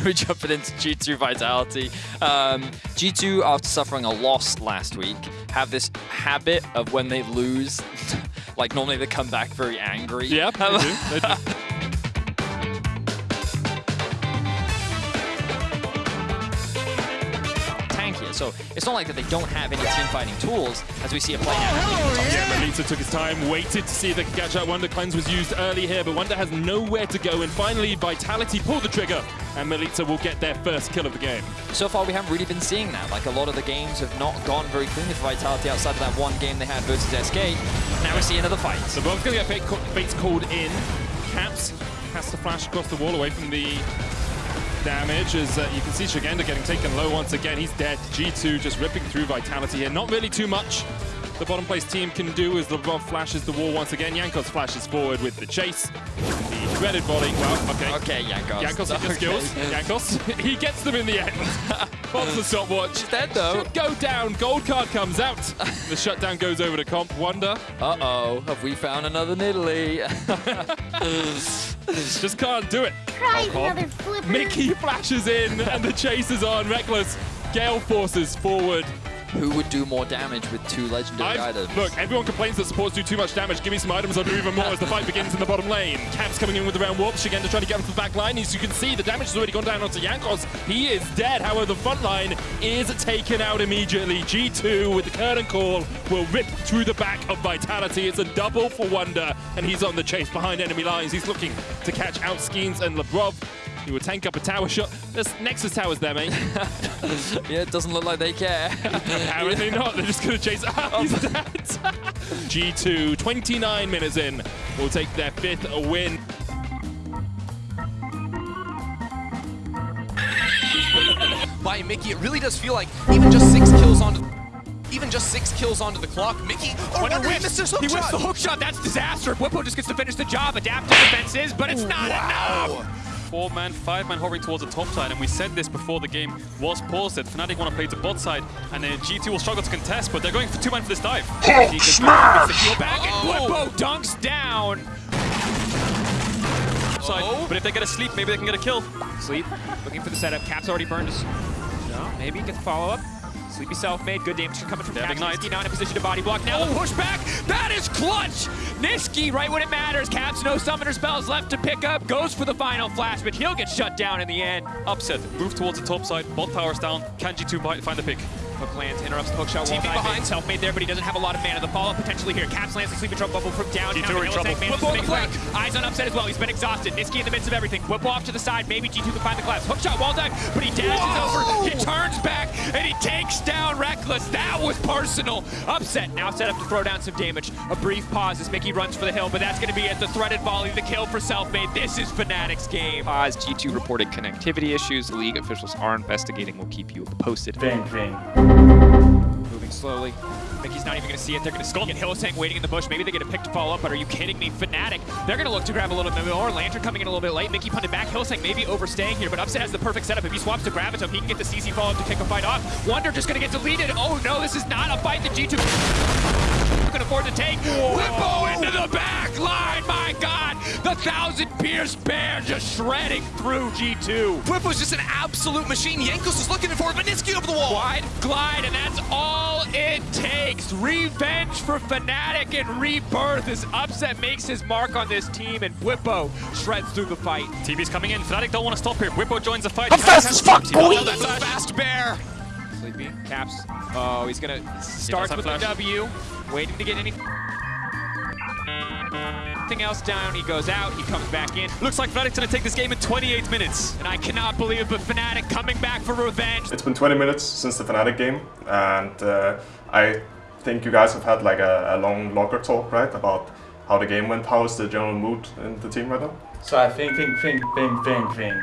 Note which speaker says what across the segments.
Speaker 1: We're jumping into G2 Vitality. Um, G2, after suffering a loss last week, have this habit of when they lose, like normally they come back very angry.
Speaker 2: Yeah, they do. They do.
Speaker 1: So it's not like that they don't have any team fighting tools, as we see it playing oh, out.
Speaker 2: Yeah, Milica took his time, waited to see if they could catch up. Wunder Cleanse was used early here, but Wunder has nowhere to go. And finally, Vitality pull the trigger, and Milica will get their first kill of the game.
Speaker 1: So far, we haven't really been seeing that. Like, a lot of the games have not gone very cleanly for Vitality outside of that one game they had versus SK. Now we see another fight.
Speaker 2: The Bob's going to get fate, fates called in. Caps has to flash across the wall away from the damage as uh, you can see Szygenda getting taken low once again. He's dead. G2 just ripping through Vitality here. Not really too much the bottom place team can do as Labrov flashes the wall once again. Jankos flashes forward with the chase. The dreaded volley. Well, okay.
Speaker 1: Okay, Jankos.
Speaker 2: Jankos with the skills. Jankos, he gets them in the end. Pops the stopwatch.
Speaker 1: He's dead though.
Speaker 2: Should go down. Gold card comes out. the shutdown goes over to Comp. Wunder.
Speaker 1: Uh-oh, have we found another Nidalee?
Speaker 2: Just can't do it.
Speaker 3: Try
Speaker 2: Oh,
Speaker 3: another flipper.
Speaker 2: Mickey flashes in and the chase is on. Rekkles. Gale forces forward.
Speaker 1: Who would do more damage with two legendary
Speaker 2: I've-
Speaker 1: items?
Speaker 2: Look, everyone complains that supports do too much damage. Give me some items, I'll do even more as the fight begins in the bottom lane. Caps coming in with the round warp. Szygenda trying to get onto the back line. As you can see, the damage has already gone down onto Jankos. He is dead. However, the front line is taken out immediately. G2 with the curtain call will rip through the back of Vitality. It's a double for Wunder, and he's on the chase behind enemy lines. He's looking to catch out Skeanz and Labrov. He will tank up a tower shot. There's Nexus towers there, mate.
Speaker 1: yeah, it doesn't look like they care.
Speaker 2: Apparently not. They're just going to chase. Ah, he's dead. G2, 29 minutes in, will take their fifth win.
Speaker 4: by Mickey. It really does feel like even just six kills onto even just six kills onto the clock. Mickey, oh, Wunder
Speaker 5: whips.
Speaker 4: missed his hook
Speaker 5: He whips
Speaker 4: shot.
Speaker 5: the hook shot. That's disaster. Bwipo just gets to finish the job. Adaptive defenses, but it's not enough.
Speaker 6: Four man, five man hovering towards the top side, and we said this before the game was paused that Fnatic want to play to bot side, and then G2 will struggle to contest, but they're going for two man for this dive.
Speaker 5: He gets the kill back, and oh! Bwipo dunks down.
Speaker 6: Side,
Speaker 4: Oh.
Speaker 6: But if they get a sleep, maybe they can get a kill.
Speaker 5: Sleep, looking for the setup. Cap's already burned his... No, maybe gets follow up. Sleepy self-made, good damage coming from
Speaker 6: have
Speaker 5: Nisqy now in a position to body block. Now the oh. pushback, that is clutch! Nisqy, right when it matters. Caps, no summoner spells left to pick up. Goes for the final flash, but he'll get shut down in the end.
Speaker 6: Upset, move towards the top side, bot towers down, can G2 bi- find the pick?
Speaker 5: Hook lands, interrupts the hook shot.
Speaker 4: TP behind.
Speaker 5: Self-made there, but he doesn't have a lot of mana. The follow-up potentially here. Caps lands the sleeping drum bubble from downtown.
Speaker 6: G2 are in trouble.
Speaker 5: To
Speaker 4: on the flank.
Speaker 5: Eyes on upset as well. He's been exhausted. Nisqy in the midst of everything. Bwipo off to the side. Maybe G2 can find the collapse. Hook shot, wall dive, but he dashes
Speaker 4: Whoa!
Speaker 5: over. Rekkles. That was personal. Upset now set up to throw down some damage. A brief pause as Mickey runs for the hill, but that's going to be at the threaded volley. The kill for Self-Made. This is Fnatic's game.
Speaker 7: Pause. G2 reported connectivity issues. League officials are investigating. We'll keep you posted.
Speaker 5: Moving slowly. Mickey's not even going to see it. They're going to skull. And Hylissang waiting in the bush. Maybe they get a pick to follow up, but are you kidding me? Fnatic, they're going to look to grab a little bit more. Lantern coming in a little bit late. Mickey punted back. Hylissang maybe overstaying here, but Upset has the perfect setup. If he swaps to Gravitum, he can get the CC follow-up to kick a fight off. Wunder just going to get deleted. Oh no, this is not a fight that G2 can afford to take. Bwipo into the back line. My God, the thousand pierce bear just shredding through G2.
Speaker 4: Bwipo's just an absolute machine. Jankos is looking for it, over the wall.
Speaker 5: Wide glide, and that's all it takes. Revenge for Fnatic and Rebirth as Upset makes his mark on this team, and Bwipo shreds through the fight.
Speaker 6: TV's coming in, Fnatic don't want to stop here. Bwipo joins the fight.
Speaker 3: I'm fast as fuck, boy!
Speaker 4: Oh, that's a fast bear.
Speaker 5: Sleepy, Caps. Oh, he's gonna start
Speaker 6: have
Speaker 5: with the. W, waiting to get any. Anything else down, he goes out, he comes back in.
Speaker 6: Looks like Fnatic's going to take this game in 28 minutes.
Speaker 5: And I cannot believe but Fnatic coming back for revenge.
Speaker 8: It's been 20 minutes since the Fnatic game, and uh, I think you guys have had like a, a long locker talk, right, about how the game went. How is the general mood in the team right now?
Speaker 9: So I think, think, think, think, think, think.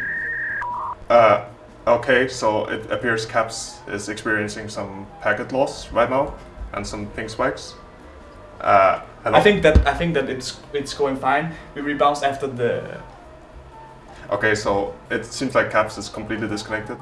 Speaker 8: Uh, okay, so it appears Caps is experiencing some packet loss right now, and some ping spikes.
Speaker 9: I think that I think that it's it's going fine. We rebound after the
Speaker 8: Okay, so it seems like Caps is completely disconnected.